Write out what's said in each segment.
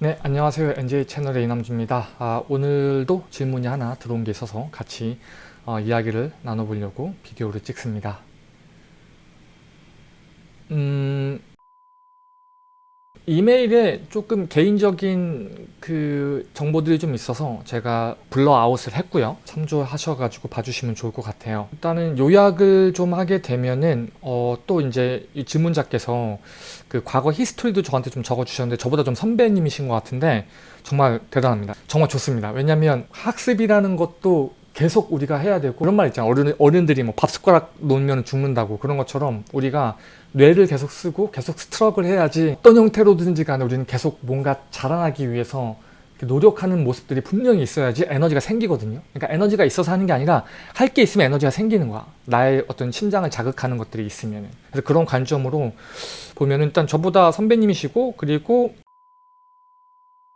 네 안녕하세요. NJ 채널의 이남주입니다. 아, 오늘도 질문이 하나 들어온 게 있어서 같이 어, 이야기를 나눠보려고 비디오를 찍습니다. 음, 이메일에 조금 개인적인 그 정보들이 좀 있어서 제가 블러아웃을 했고요. 참조하셔가지고 봐주시면 좋을 것 같아요. 일단은 요약을 좀 하게 되면은 어, 또 이제 이 질문자께서 그 과거 history도 저한테 좀 적어주셨는데 저보다 좀 선배님이신 것 같은데 정말 대단합니다. 정말 좋습니다. 왜냐면 학습이라는 것도 계속 우리가 해야 되고 그런 말 있잖아요. 어른, 어른들이 뭐 밥숟가락 놓으면 죽는다고 그런 것처럼 우리가 뇌를 계속 쓰고 계속 struggle을 해야지 어떤 형태로든지 간에 우리는 계속 뭔가 자라나기 위해서 노력하는 모습들이 분명히 있어야지 에너지가 생기거든요. 그러니까 에너지가 있어서 하는 게 아니라 할 게 있으면 에너지가 생기는 거야. 나의 어떤 심장을 자극하는 것들이 있으면 그래서 그런 관점으로 보면 일단 저보다 선배님이시고 그리고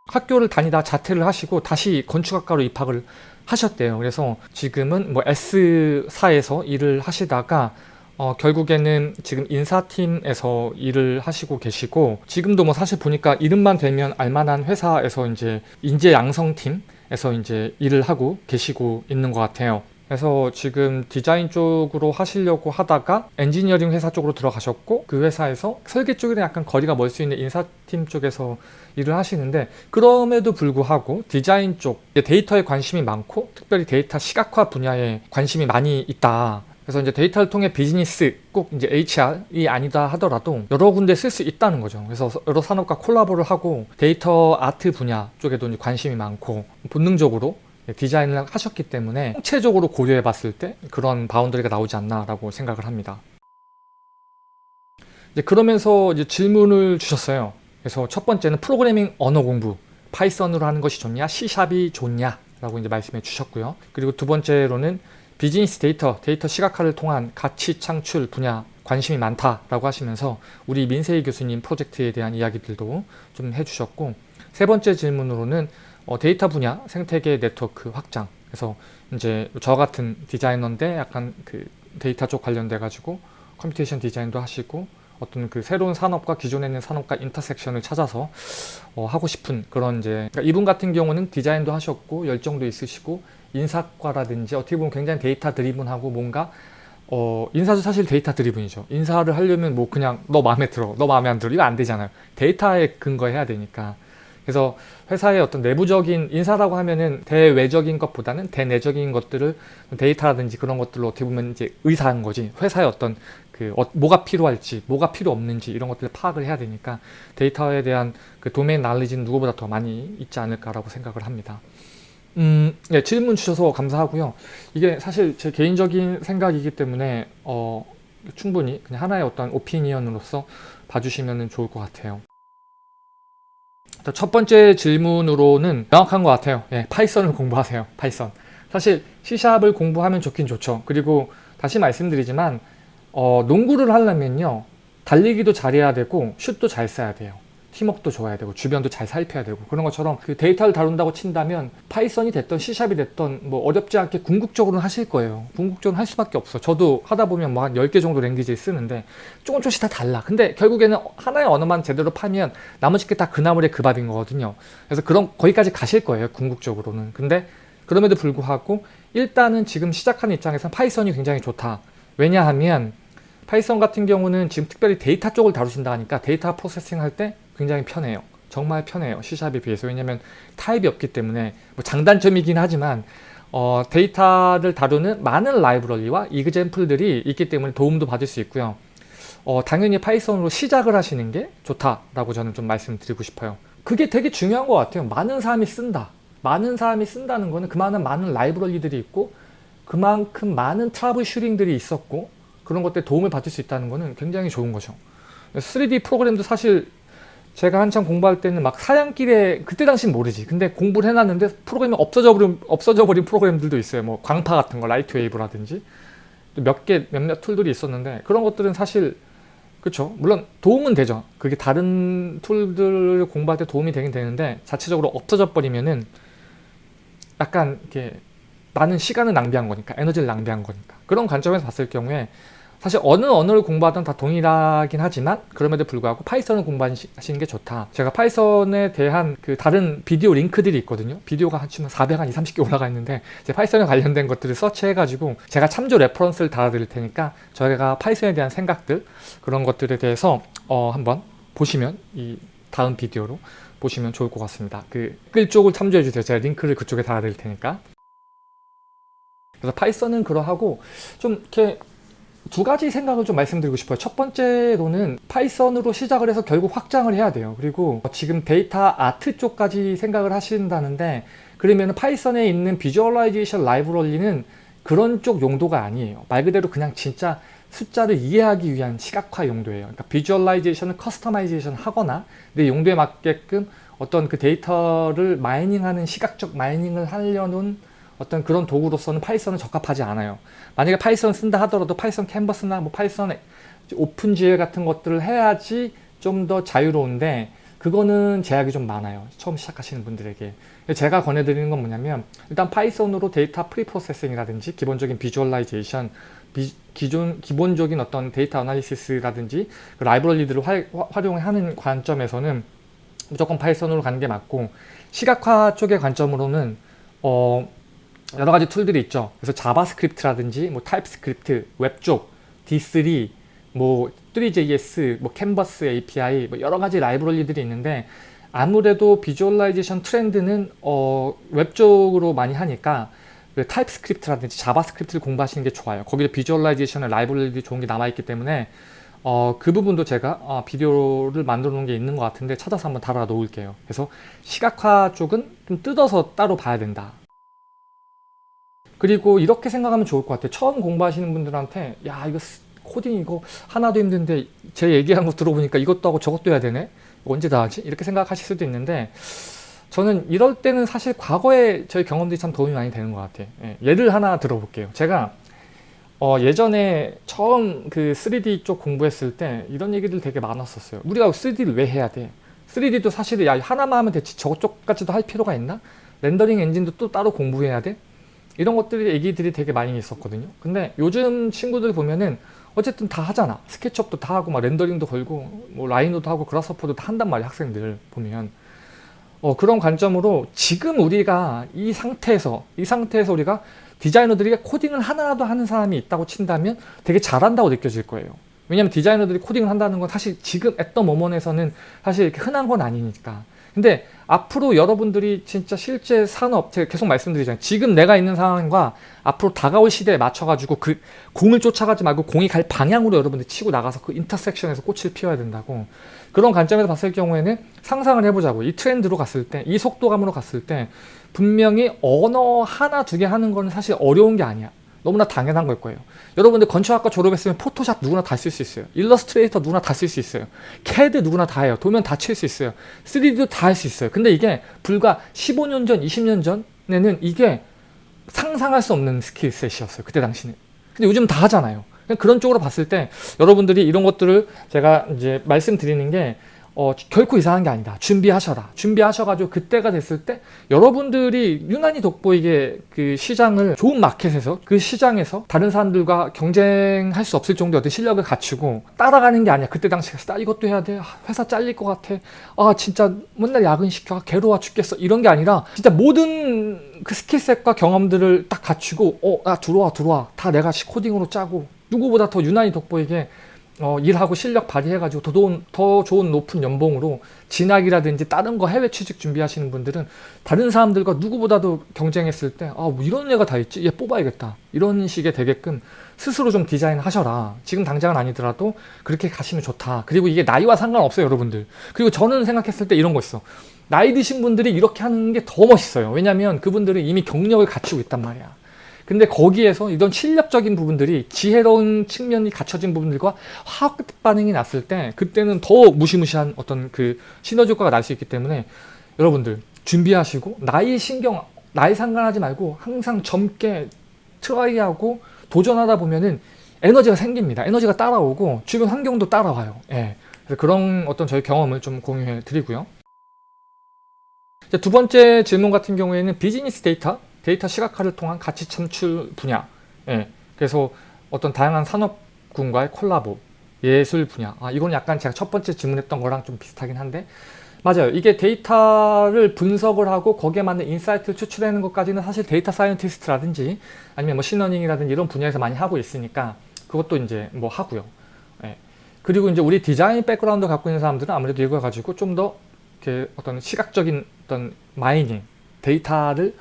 학교를 다니다 자퇴를 하시고 다시 건축학과로 입학을 하셨대요 그래서 지금은 뭐 S사에서 일을 하시다가 어, 결국에는 지금 인사팀에서 일을 하시고 계시고 지금도 뭐 사실 보니까 이름만 되면 알만한 회사에서 이제 인재 양성팀에서 이제 일을 하고 계시고 있는 것 같아요. 그래서 지금 디자인 쪽으로 하시려고 하다가 엔지니어링 회사 쪽으로 들어가셨고 그 회사에서 설계 쪽이랑 약간 거리가 멀 수 있는 인사팀 쪽에서 일을 하시는데 그럼에도 불구하고 디자인 쪽 데이터에 관심이 많고 특별히 데이터 시각화 분야에 관심이 많이 있다 그래서 이제 데이터를 통해 비즈니스 꼭 이제 HR이 아니다 하더라도 여러 군데 쓸 수 있다는 거죠. 그래서 여러 산업과 콜라보를 하고 데이터 아트 분야 쪽에도 관심이 많고 본능적으로 디자인을 하셨기 때문에 총체적으로 고려해 봤을 때 그런 boundary가 나오지 않나라고 생각을 합니다. 이제 그러면서 이제 질문을 주셨어요. 그래서 첫 번째는 프로그래밍 언어 공부 파이썬으로 하는 것이 좋냐 C샵이 좋냐 라고 이제 말씀해 주셨고요. 그리고 두 번째로는 비즈니스 데이터, 데이터 시각화를 통한 가치 창출 분야 관심이 많다라고 하시면서 우리 민세희 교수님 프로젝트에 대한 이야기들도 좀 해주셨고 세 번째 질문으로는 어, 데이터 분야 생태계 네트워크 확장 그래서 이제 저 같은 디자이너인데 약간 그 데이터 쪽 관련돼 가지고 computation design도 하시고 어떤 그 새로운 산업과 기존에 있는 산업과 intersection을 찾아서 어, 하고 싶은 그런 이제 그러니까 이분 같은 경우는 디자인도 하셨고 열정도 있으시고 인사과라든지 어떻게 보면 굉장히 data driven하고 뭔가 어, 인사도 사실 data driven이죠. 인사를 하려면 뭐 그냥 너 마음에 들어, 너 마음에 안 들어 이거 안 되잖아요. 데이터에 근거해야 되니까. 그래서 회사의 어떤 내부적인 인사라고 하면은 대외적인 것보다는 대내적인 것들을 데이터라든지 그런 것들로 어떻게 보면 이제 의사한 거지 회사의 어떤 그 어, 뭐가 필요할지 뭐가 필요 없는지 이런 것들을 파악을 해야 되니까 데이터에 대한 그 도메인 날리지는 누구보다 더 많이 있지 않을까라고 생각을 합니다. 음, 네, 질문 주셔서 감사하고요. 이게 사실 제 개인적인 생각이기 때문에 어, 충분히 그냥 하나의 어떤 opinion으로서 봐주시면 좋을 것 같아요. 첫 번째 질문으로는 명확한 것 같아요. 예, 파이썬을 공부하세요. 파이썬. 사실 C샵을 공부하면 좋긴 좋죠. 그리고 다시 말씀드리지만 어, 농구를 하려면요. 달리기도 잘해야 되고 슛도 잘 쏴야 돼요. 팀워크도 좋아야 되고 주변도 잘 살펴야 되고 그런 것처럼 그 데이터를 다룬다고 친다면 파이썬이 됐던 C샵이 됐던 뭐 어렵지 않게 궁극적으로는 하실 거예요. 궁극적으로 할 수밖에 없어. 저도 하다 보면 뭐 한 10개 정도 language 쓰는데 조금 조금씩 다 달라. 근데 결국에는 하나의 언어만 제대로 파면 나머지 게 다 그 나물의 그 밥인 거거든요. 그래서 그런 거기까지 가실 거예요 궁극적으로는. 근데 그럼에도 불구하고 일단은 지금 시작하는 입장에서는 파이썬이 굉장히 좋다. 왜냐하면 파이썬 같은 경우는 지금 특별히 데이터 쪽을 다루신다 하니까 data processing 할 때 굉장히 편해요. 정말 편해요. C샵에 비해서. 왜냐면 타입이 없기 때문에 뭐 장단점이긴 하지만 어, 데이터를 다루는 많은 라이브러리와 example들이 있기 때문에 도움도 받을 수 있고요. 어, 당연히 파이썬으로 시작을 하시는 게 좋다라고 저는 좀 말씀드리고 싶어요. 그게 되게 중요한 것 같아요. 많은 사람이 쓴다. 많은 사람이 쓴다는 거는 그만한 많은 라이브러리들이 있고 그만큼 많은 troubleshooting들이 있었고 그런 것들 도움을 받을 수 있다는 거는 굉장히 좋은 거죠. 3D 프로그램도 사실 제가 한참 공부할 때는 막 사양길에 그때 당시는 모르지. 근데 공부를 해놨는데 프로그램이 없어져 버린 없어져 버린 프로그램들도 있어요. 뭐 광파 같은 거 LightWave라든지. 몇 개 몇몇 툴들이 있었는데 그런 것들은 사실 그렇죠 물론 도움은 되죠. 그게 다른 툴들을 공부할 때 도움이 되긴 되는데 자체적으로 없어져 버리면은 약간 이렇게 나는 시간을 낭비한 거니까 에너지를 낭비한 거니까. 그런 관점에서 봤을 경우에 사실 어느 언어를 공부하든 다 동일하긴 하지만 그럼에도 불구하고 Python을 공부하시는 게 좋다. 제가 Python에 대한 그 다른 비디오 링크들이 있거든요. 비디오가 한 400, 한 2, 30개 올라가 있는데 제 Python에 관련된 것들을 search해가지고 제가 참조 reference를 달아드릴 테니까 저희가 Python에 대한 생각들 그런 것들에 대해서 어, 한번 보시면 이 다음 비디오로 보시면 좋을 것 같습니다. 그 댓글 쪽을 참조해 주세요. 제가 링크를 그쪽에 달아드릴 테니까. 그래서 Python은 그러하고 좀 이렇게 두 가지 생각을 좀 말씀드리고 싶어요. 첫 번째로는 Python으로 시작을 해서 결국 확장을 해야 돼요. 그리고 지금 데이터 아트 쪽까지 생각을 하신다는데 그러면 Python에 있는 visualization 라이브러리는 그런 쪽 용도가 아니에요. 말 그대로 그냥 진짜 숫자를 이해하기 위한 시각화 용도예요. 그러니까 visualization을 customization 하거나 내 용도에 맞게끔 어떤 그 데이터를 mining하는 시각적 mining을 하려는 어떤 그런 도구로서는 Python은 적합하지 않아요. 만약에 Python 쓴다 하더라도 Python canvas나 뭐 Python OpenGL 같은 것들을 해야지 좀 더 자유로운데 그거는 제약이 좀 많아요. 처음 시작하시는 분들에게. 제가 권해드리는 건 뭐냐면 일단 Python으로 data preprocessing이라든지 기본적인 visualization 비, 기존 기본적인 어떤 data analysis라든지 그 라이브러리들을 화, 활용하는 관점에서는 무조건 Python으로 가는 게 맞고 시각화 쪽의 관점으로는 어, 여러 가지 툴들이 있죠. 그래서 JavaScript라든지 뭐 TypeScript, 웹 쪽, D3, 뭐 3JS, 뭐 Canvas API 뭐 여러 가지 라이브러리들이 있는데 아무래도 visualization 트렌드는 어, 웹 쪽으로 많이 하니까 그 TypeScript라든지 JavaScript를 공부하시는 게 좋아요. 거기에 visualization의 라이브러리들이 좋은 게 남아있기 때문에 어, 그 부분도 제가 어, 비디오를 만들어 놓은 게 있는 것 같은데 찾아서 한번 달아 놓을게요. 그래서 시각화 쪽은 좀 뜯어서 따로 봐야 된다. 그리고 이렇게 생각하면 좋을 것 같아요. 처음 공부하시는 분들한테 야 이거 코딩 이거 하나도 힘든데 제 얘기한 거 들어보니까 이것도 하고 저것도 해야 되네? 언제 다 하지? 이렇게 생각하실 수도 있는데 저는 이럴 때는 사실 과거에 저희 경험들이 참 도움이 많이 되는 것 같아요. 예, 를 하나 들어볼게요. 제가 어, 예전에 처음 그 3D 쪽 공부했을 때 이런 얘기들 되게 많았었어요. 우리가 3D를 왜 해야 돼? 3D도 사실 야 하나만 하면 되지 저쪽까지도 할 필요가 있나? 렌더링 엔진도 또 따로 공부해야 돼? 이런 것들이 얘기들이 되게 많이 있었거든요. 근데 요즘 친구들 보면은 어쨌든 다 하잖아. 스케치업도 다 하고 막 렌더링도 걸고 뭐 라이노도 하고 그라스퍼도 다 한단 말이야 학생들 보면. 어, 그런 관점으로 지금 우리가 이 상태에서 이 상태에서 우리가 디자이너들이 코딩을 하나라도 하는 사람이 있다고 친다면 되게 잘한다고 느껴질 거예요. 왜냐면 디자이너들이 코딩을 한다는 건 사실 지금 했던 모먼에서는 사실 이렇게 흔한 건 아니니까 근데 앞으로 여러분들이 진짜 실제 산업 제가 계속 말씀드리잖아요. 지금 내가 있는 상황과 앞으로 다가올 시대에 맞춰 가지고 그 공을 쫓아가지 말고 공이 갈 방향으로 여러분들이 치고 나가서 그 인터섹션에서 꽃을 피워야 된다고. 그런 관점에서 봤을 경우에는 상상을 해보자고. 이 트렌드로 갔을 때 이 속도감으로 갔을 때 분명히 언어 하나 두 개 하는 거는 사실 어려운 게 아니야 너무나 당연한 걸 거예요. 여러분들 건축학과 졸업했으면 Photoshop 누구나 다 쓸 수 있어요. Illustrator 누구나 다 쓸 수 있어요. 캐드 누구나 다 해요. 도면 다 칠 수 있어요. 3D도 다 할 수 있어요. 근데 이게 불과 15년 전, 20년 전에는 이게 상상할 수 없는 스킬셋이었어요. 그때 당시는. 근데 요즘 다 하잖아요. 그런 쪽으로 봤을 때 여러분들이 이런 것들을 제가 이제 말씀드리는 게 어, 결코 이상한 게 아니다. 준비하셔라. 준비하셔가지고 그때가 됐을 때 여러분들이 유난히 돋보이게 그 시장을 좋은 마켓에서 그 시장에서 다른 사람들과 경쟁할 수 없을 정도의 어떤 실력을 갖추고 따라가는 게 아니야. 그때 당시에 나 이것도 해야 돼. 아, 회사 잘릴 것 같아. 아 진짜 맨날 야근시켜. 아, 괴로워 죽겠어. 이런 게 아니라 진짜 모든 그 스킬셋과 경험들을 딱 갖추고 어, 나 들어와 들어와. 다 내가 코딩으로 짜고 누구보다 더 유난히 돋보이게 어, 일하고 실력 발휘해가지고 더 좋은, 더 좋은 높은 연봉으로 진학이라든지 다른 거 해외 취직 준비하시는 분들은 다른 사람들과 누구보다도 경쟁했을 때, 아, 뭐 이런 애가 다 있지? 얘 뽑아야겠다. 이런 식의 되게끔 스스로 좀 디자인 하셔라. 지금 당장은 아니더라도 그렇게 가시면 좋다. 그리고 이게 나이와 상관없어요, 여러분들. 그리고 저는 생각했을 때 이런 거 있어. 나이 드신 분들이 이렇게 하는 게 더 멋있어요. 왜냐면 그분들은 이미 경력을 갖추고 있단 말이야. 근데 거기에서 이런 실력적인 부분들이 지혜로운 측면이 갖춰진 부분들과 화학 반응이 났을 때 그때는 더 무시무시한 어떤 그 시너지 효과가 날 수 있기 때문에 여러분들 준비하시고 나이 신경 나이 상관하지 말고 항상 젊게 try하고 도전하다 보면은 에너지가 생깁니다. 에너지가 따라오고 주변 환경도 따라와요. 예. 그래서 그런 어떤 저희 경험을 좀 공유해 드리고요. 두 번째 질문 같은 경우에는 비즈니스 데이터 데이터 시각화를 통한 가치 창출 분야. 예, 그래서 어떤 다양한 산업 군과의 콜라보 예술 분야. 아 이건 약간 제가 첫 번째 질문했던 거랑 좀 비슷하긴 한데. 맞아요. 이게 데이터를 분석을 하고 거기에 맞는 insight를 추출하는 것까지는 사실 data scientist라든지 아니면 뭐 machine learning이라든지 이런 분야에서 많이 하고 있으니까 그것도 이제 뭐 하고요. 예. 그리고 이제 우리 디자인 백그라운드 갖고 있는 사람들은 아무래도 이걸 가지고 좀더 어떤 시각적인 어떤 mining 데이터를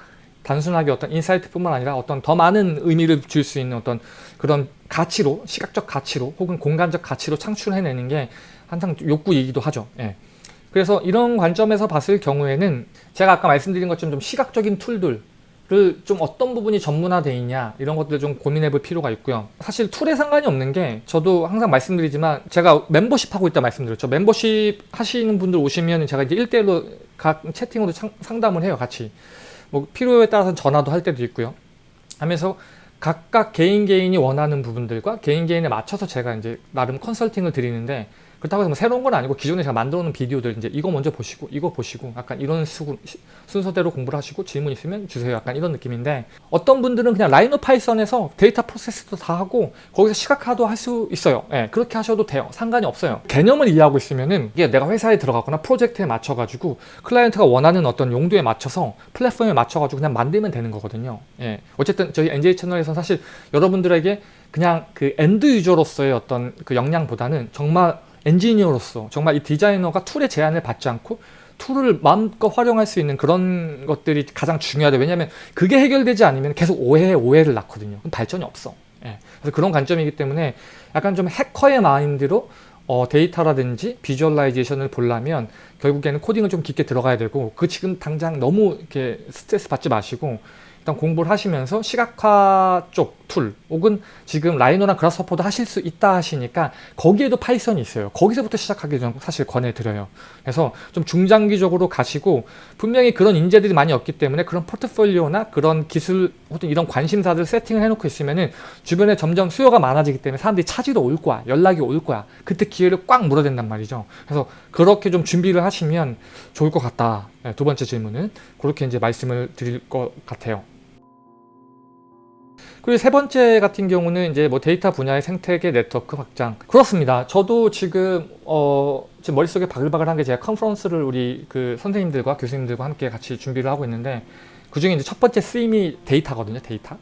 단순하게 어떤 insight뿐만 아니라 어떤 더 많은 의미를 줄 수 있는 어떤 그런 가치로 시각적 가치로 혹은 공간적 가치로 창출해내는 게 항상 욕구이기도 하죠. 예. 그래서 이런 관점에서 봤을 경우에는 제가 아까 말씀드린 것처럼 좀 시각적인 툴들을 좀 어떤 부분이 전문화되어 있냐 이런 것들 좀 고민해 볼 필요가 있고요. 사실 툴에 상관이 없는 게 저도 항상 말씀드리지만 제가 멤버십 하고 있다 말씀드렸죠. 멤버십 하시는 분들 오시면 제가 이제 1대1로 각 채팅으로 상담을 해요. 같이. 뭐 필요에 따라서 전화도 할 때도 있고요. 하면서 각각 개인 개인이 원하는 부분들과 개인 개인에 맞춰서 제가 이제 나름 컨설팅을 드리는데 그렇다고 해서 뭐 새로운 건 아니고 기존에 제가 만들어 놓은 비디오들 이제 이거 먼저 보시고 이거 보시고 약간 이런 수, 순서대로 공부를 하시고 질문 있으면 주세요. 약간 이런 느낌인데 어떤 분들은 그냥 Rhino Python에서 데이터 프로세스도 다 하고 거기서 시각화도 할 수 있어요. 예, 그렇게 하셔도 돼요. 상관이 없어요. 개념을 이해하고 있으면은 이게 내가 회사에 들어가거나 프로젝트에 맞춰 가지고 클라이언트가 원하는 어떤 용도에 맞춰서 플랫폼에 맞춰 가지고 그냥 만들면 되는 거거든요. 예, 어쨌든 저희 NJ 채널에서 사실 여러분들에게 그냥 그 end user로서의 어떤 그 역량보다는 정말 엔지니어로서 정말 이 디자이너가 툴의 제한을 받지 않고 툴을 마음껏 활용할 수 있는 그런 것들이 가장 중요하다. 왜냐하면 그게 해결되지 않으면 계속 오해에 오해를 낳거든요. 그럼 발전이 없어. 예. 그래서 그런 관점이기 때문에 약간 좀 해커의 마인드로 어, 데이터라든지 visualization을 보려면 결국에는 코딩을 좀 깊게 들어가야 되고 그 지금 당장 너무 이렇게 스트레스 받지 마시고 일단 공부를 하시면서 시각화 쪽 툴 혹은 지금 Rhino랑 Grasshopper도 하실 수 있다 하시니까 거기에도 Python이 있어요. 거기서부터 시작하길 전 사실 권해드려요. 그래서 좀 중장기적으로 가시고 분명히 그런 인재들이 많이 없기 때문에 그런 포트폴리오나 그런 기술 혹은 이런 관심사들 세팅을 해놓고 있으면은 주변에 점점 수요가 많아지기 때문에 사람들이 찾으러 올 거야. 연락이 올 거야. 그때 기회를 꽉 물어댄단 말이죠. 그래서 그렇게 좀 준비를 하시면 좋을 것 같다. 네, 두 번째 질문은 그렇게 이제 말씀을 드릴 것 같아요. 그리고 세 번째 같은 경우는 이제 뭐 데이터 분야의 생태계 네트워크 확장. 그렇습니다. 저도 지금 어 지금 머릿속에 바글바글한 게 제가 컨퍼런스를 우리 그 선생님들과 교수님들과 함께 같이 준비를 하고 있는데 그 중에 이제 첫 번째 theme이 데이터거든요 데이터.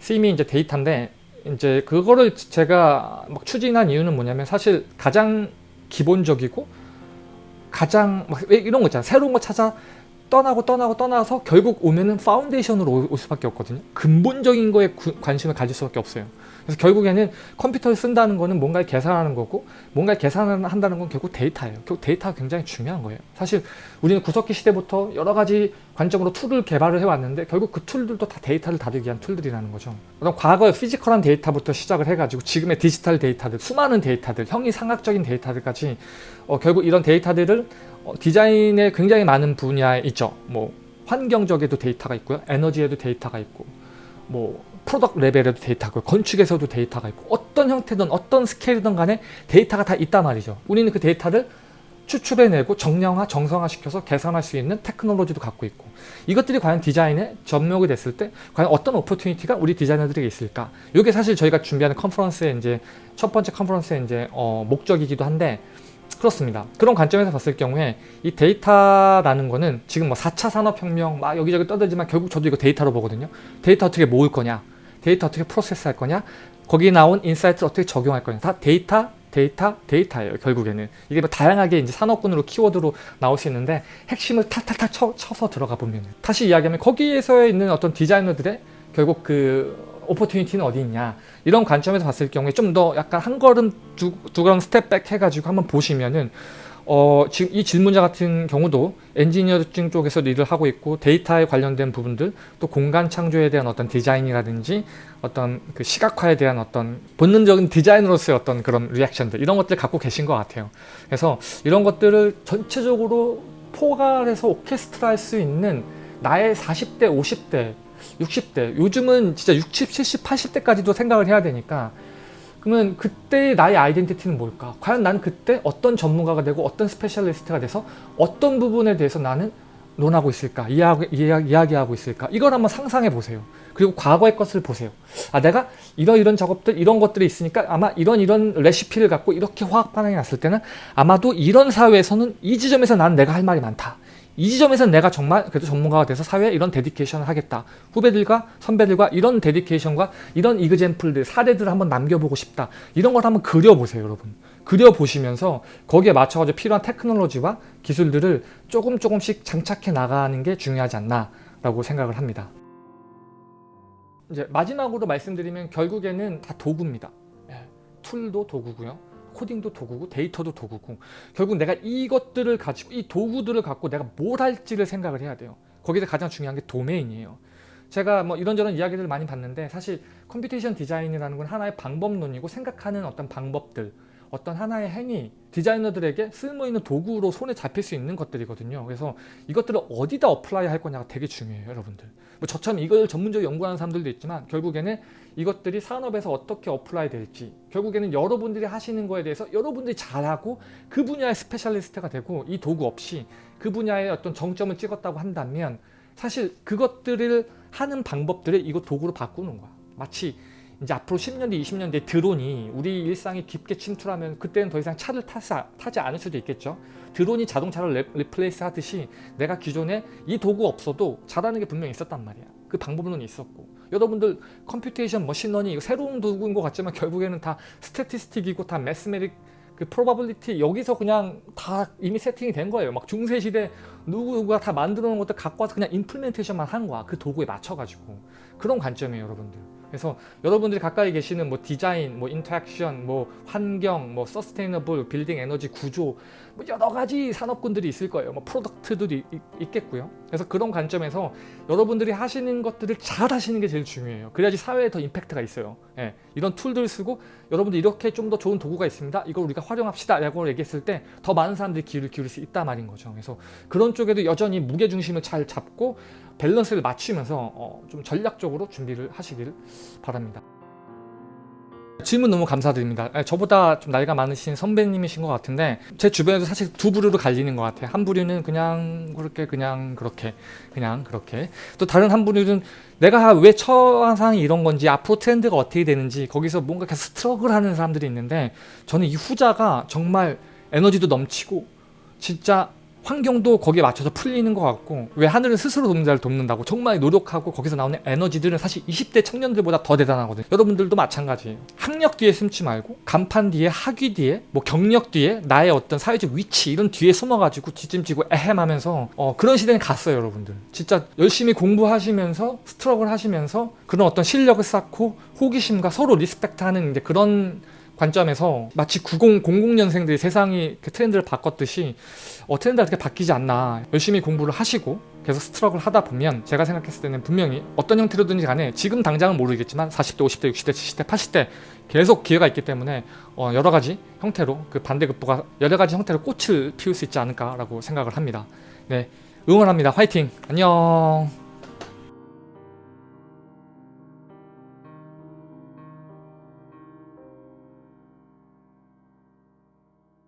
theme이 이제 데이터인데 이제 그거를 제가 막 추진한 이유는 뭐냐면 사실 가장 기본적이고 가장 막 이런 거 있잖아 새로운 거 찾아 떠나고 떠나고 떠나서 결국 오면은 foundation으로 올 수밖에 없거든요. 근본적인 거에 구, 관심을 가질 수밖에 없어요. 그래서 결국에는 컴퓨터를 쓴다는 거는 뭔가를 계산하는 거고 뭔가를 계산한다는 건 결국 데이터예요. 결국 데이터가 굉장히 중요한 거예요. 사실 우리는 구석기 시대부터 여러 가지 관점으로 tool을 개발을 해왔는데 결국 그 tool들도 다 데이터를 다루기 위한 tool들이라는 거죠. 그럼 과거의 physical한 데이터부터 시작을 해가지고 지금의 디지털 데이터들, 수많은 데이터들, 형이상학적인 데이터들까지 어, 결국 이런 데이터들을 어, 디자인에 굉장히 많은 분야에 있죠. 뭐 환경적에도 데이터가 있고요. 에너지에도 데이터가 있고 뭐 product level에도 데이터가 있고 건축에서도 데이터가 있고 어떤 형태든 어떤 스케일이든 간에 데이터가 다 있단 말이죠. 우리는 그 데이터를 추출해내고 정량화, 정성화 시켜서 계산할 수 있는 테크놀로지도 갖고 있고 이것들이 과연 디자인에 접목이 됐을 때 과연 어떤 opportunity가 우리 디자이너들에게 있을까 이게 사실 저희가 준비하는 컨퍼런스의 이제 첫 번째 컨퍼런스의 이제 어, 목적이기도 한데 그렇습니다. 그런 관점에서 봤을 경우에 이 데이터라는 거는 지금 뭐 4차 산업혁명 막 여기저기 떠들지만 결국 저도 이거 데이터로 보거든요. 데이터 어떻게 모을 거냐 데이터 어떻게 process 할 거냐? 거기 나온 insight를 어떻게 적용할 거냐? 다 데이터 데이터 데이터예요 결국에는. 이게 뭐 다양하게 이제 산업군으로 키워드로 나올 수 있는데 핵심을 탈탈탈 쳐, 쳐서 들어가 보면 다시 이야기하면 거기에서 있는 어떤 디자이너들의 결국 그 opportunity는 어디 있냐? 이런 관점에서 봤을 경우에 좀 더 약간 한 걸음 두, 두 걸음 step back 해가지고 한번 보시면은 어, 지금 이 질문자 같은 경우도 엔지니어링 쪽에서 일을 하고 있고 데이터에 관련된 부분들 또 공간 창조에 대한 어떤 디자인이라든지 어떤 그 시각화에 대한 어떤 본능적인 디자인으로서의 어떤 그런 reaction들 이런 것들 갖고 계신 것 같아요. 그래서 이런 것들을 전체적으로 포괄해서 오케스트라 할 수 있는 나의 40대, 50대 60대 요즘은 진짜 60, 70, 80대까지도 생각을 해야 되니까 그러면 그때 나의 identity는 뭘까? 과연 난 그때 어떤 전문가가 되고 어떤 specialist가 돼서 어떤 부분에 대해서 나는 논하고 있을까? 이야기, 이야기, 이야기 하고 있을까? 이걸 한번 상상해 보세요. 그리고 과거의 것을 보세요. 아, 내가 이런 이런 작업들, 이런 것들이 있으니까 아마 이런 이런 레시피를 갖고 이렇게 화학 반응이 났을 때는 아마도 이런 사회에서는 이 지점에서 나는 내가 할 말이 많다. 이 지점에서는 내가 정말 그래도 전문가가 돼서 사회에 이런 dedication을 하겠다. 후배들과 선배들과 이런 dedication과 이런 example들, 사례들을 한번 남겨보고 싶다. 이런 걸 한번 그려보세요, 여러분. 그려보시면서 거기에 맞춰가지고 필요한 테크놀로지와 기술들을 조금 조금씩 장착해 나가는 게 중요하지 않나라고 생각을 합니다. 이제 마지막으로 말씀드리면 결국에는 다 도구입니다. 예, tool도 도구고요. 코딩도 도구고 데이터도 도구고 결국 내가 이것들을 가지고 이 도구들을 갖고 내가 뭘 할지를 생각을 해야 돼요. 거기서 가장 중요한 게 domain이에요. 제가 뭐 이런저런 이야기들을 많이 봤는데 사실 computation 디자인이라는 건 하나의 방법론이고 생각하는 어떤 방법들 어떤 하나의 행위 디자이너들에게 쓸모있는 도구로 손에 잡힐 수 있는 것들이거든요. 그래서 이것들을 어디다 apply 할 거냐가 되게 중요해요. 여러분들. 뭐 저처럼 이걸 전문적으로 연구하는 사람들도 있지만 결국에는 이것들이 산업에서 어떻게 apply 될지 결국에는 여러분들이 하시는 거에 대해서 여러분들이 잘하고 그 분야의 specialist가 되고 이 도구 없이 그 분야의 어떤 정점을 찍었다고 한다면 사실 그것들을 하는 방법들을 이거 도구로 바꾸는 거야. 마치 이제 앞으로 10년 뒤, 20년 뒤에 드론이 우리 일상에 깊게 침투하면 그때는 더 이상 차를 타지, 타지 않을 수도 있겠죠. 드론이 자동차를 re, replace 하듯이 내가 기존에 이 도구 없어도 잘하는 게 분명히 있었단 말이야. 그 방법론이 있었고 여러분들 computation machine learning 이거 새로운 도구인 것 같지만 결국에는 다 statistic이고 다 mathematic 그 probability 여기서 그냥 다 이미 세팅이 된 거예요. 막 중세 시대 누구가 다 만들어 놓은 것들 갖고 와서 그냥 implementation만 한 거야. 그 도구에 맞춰 가지고 그런 관점이에요, 여러분들. 그래서 여러분들이 가까이 계시는 뭐 디자인, 뭐 interaction, 뭐 환경, 뭐 sustainable, 빌딩 에너지 구조 뭐 여러 가지 산업군들이 있을 거예요. 뭐 프로덕트도 있겠고요. 그래서 그런 관점에서 여러분들이 하시는 것들을 잘 하시는 게 제일 중요해요. 그래야지 사회에 더 임팩트가 있어요. 예, 이런 tool들을 쓰고 여러분들 이렇게 좀 더 좋은 도구가 있습니다. 이걸 우리가 활용합시다. 라고 얘기했을 때 더 많은 사람들이 귀를 기울일 수 있다 말인 거죠. 그래서 그런 쪽에도 여전히 무게중심을 잘 잡고 밸런스를 맞추면서 어, 좀 전략적으로 준비를 하시길 바랍니다. 질문 너무 감사드립니다. 저보다 좀 나이가 많으신 선배님이신 것 같은데 제 주변에도 사실 두 부류로 갈리는 것 같아요. 한 부류는 그냥 그렇게 그냥 그렇게 그냥 그렇게 또 다른 한 부류는 내가 왜 처한 상황이 이런 건지 앞으로 트렌드가 어떻게 되는지 거기서 뭔가 계속 struggle 하는 사람들이 있는데 저는 이 후자가 정말 에너지도 넘치고 진짜 환경도 거기에 맞춰서 풀리는 것 같고 왜 하늘은 스스로 돕는 자를 돕는다고 정말 노력하고 거기서 나오는 에너지들은 사실 20대 청년들보다 더 대단하거든요. 여러분들도 마찬가지예요. 학력 뒤에 숨지 말고 간판 뒤에 학위 뒤에 뭐 경력 뒤에 나의 어떤 사회적 위치 이런 뒤에 숨어가지고 뒷짐지고 에헴 하면서 어, 그런 시대는 갔어요 여러분들. 진짜 열심히 공부하시면서 struggle을 하시면서 그런 어떤 실력을 쌓고 호기심과 서로 respect하는 이제 그런 관점에서 마치 90, 00년생들이 세상이 그 트렌드를 바꿨듯이 어, 트렌드가 어떻게 바뀌지 않나 열심히 공부를 하시고 계속 스트럭을 하다 보면 제가 생각했을 때는 분명히 어떤 형태로든지 간에 지금 당장은 모르겠지만 40대, 50대, 60대, 70대, 80대 계속 기회가 있기 때문에 어, 여러 가지 형태로 그 반대급부가 여러 가지 형태로 꽃을 피울 수 있지 않을까라고 생각을 합니다. 네, 응원합니다. 화이팅! 안녕!